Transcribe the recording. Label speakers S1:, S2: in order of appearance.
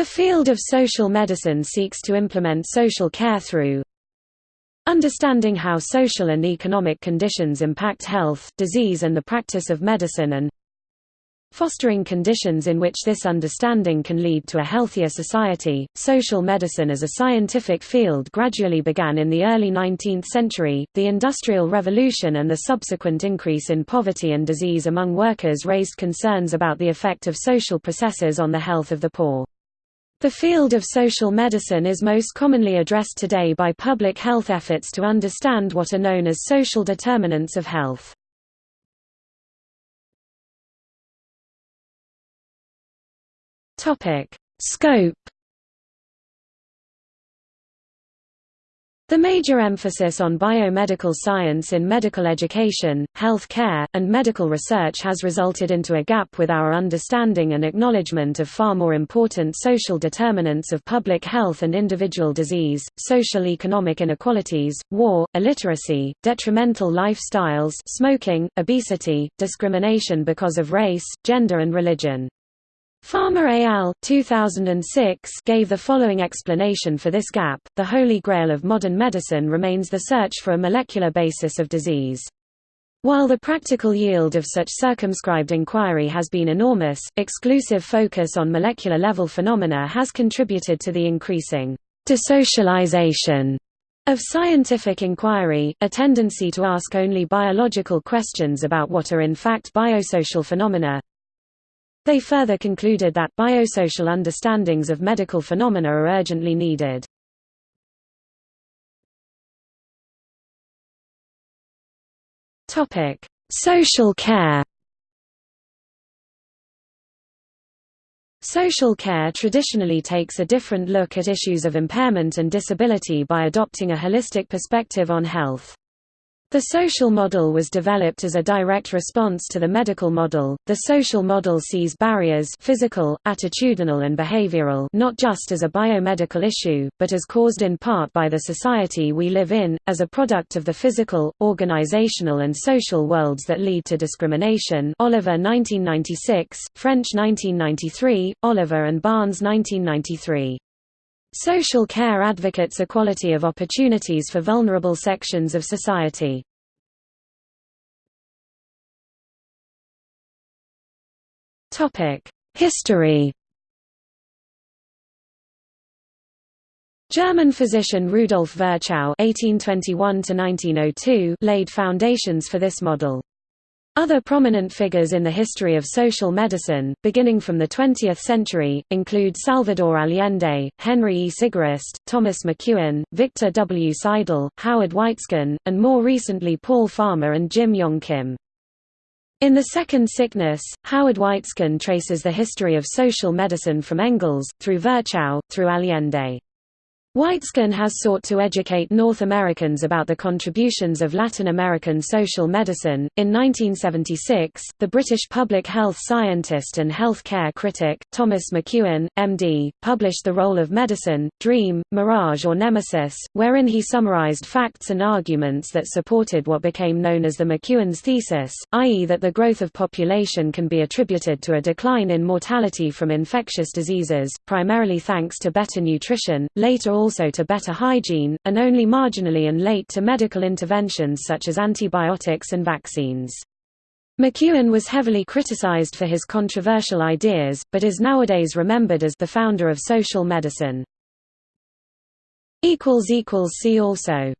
S1: The field of social medicine seeks to implement social care through understanding how social and economic conditions impact health, disease and the practice of medicine and fostering conditions in which this understanding can lead to a healthier society. Social medicine as a scientific field gradually began in the early 19th century. The Industrial Revolution and the subsequent increase in poverty and disease among workers raised concerns about the effect of social processes on the health of the poor. The field of social medicine is most commonly addressed today by public health efforts to understand what are known as social determinants of health. Scope The major emphasis on biomedical science in medical education, health care, and medical research has resulted into a gap with our understanding and acknowledgement of far more important social determinants of public health and individual disease, social economic inequalities, war, illiteracy, detrimental lifestyles smoking, obesity, discrimination because of race, gender and religion. Farmer al. 2006 gave the following explanation for this gap, the holy grail of modern medicine remains the search for a molecular basis of disease. While the practical yield of such circumscribed inquiry has been enormous, exclusive focus on molecular-level phenomena has contributed to the increasing desocialization of scientific inquiry, a tendency to ask only biological questions about what are in fact biosocial phenomena, they further concluded that biosocial understandings of medical phenomena are urgently needed. Topic: Social care. Social care traditionally takes a different look at issues of impairment and disability by adopting a holistic perspective on health. The social model was developed as a direct response to the medical model. The social model sees barriers physical, attitudinal and behavioral not just as a biomedical issue, but as caused in part by the society we live in, as a product of the physical, organizational and social worlds that lead to discrimination Oliver 1996, French 1993, Oliver and Barnes 1993. Social care advocates equality of opportunities for vulnerable sections of society. History German physician Rudolf Virchow (1821–1902) laid foundations for this model. Other prominent figures in the history of social medicine, beginning from the 20th century, include Salvador Allende, Henry E. Sigerist, Thomas McKeown, Victor W. Seidel, Howard Waitzkin, and more recently Paul Farmer and Jim Yong Kim. In The Second Sickness, Howard Waitzkin traces the history of social medicine from Engels, through Virchow, through Allende. Waitzkin has sought to educate North Americans about the contributions of Latin American social medicine. In 1976, the British public health scientist and health care critic, Thomas McKeown, MD, published The Role of Medicine, Dream, Mirage or Nemesis, wherein he summarized facts and arguments that supported what became known as the McKeown's thesis, i.e., that the growth of population can be attributed to a decline in mortality from infectious diseases, primarily thanks to better nutrition, later also to better hygiene, and only marginally and late to medical interventions such as antibiotics and vaccines. McKeown was heavily criticized for his controversial ideas, but is nowadays remembered as the founder of social medicine. See also